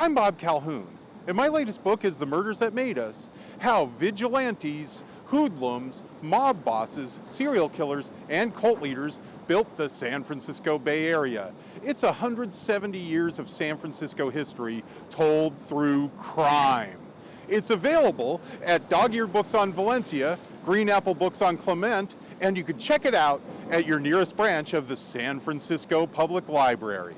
I'm Bob Calhoun, and my latest book is The Murders That Made Us How Vigilantes, Hoodlums, Mob Bosses, Serial Killers, and Cult Leaders Built the San Francisco Bay Area. It's 170 years of San Francisco history told through crime. It's available at Dog Eared Books on Valencia, Green Apple Books on Clement, and you can check it out at your nearest branch of the San Francisco Public Library.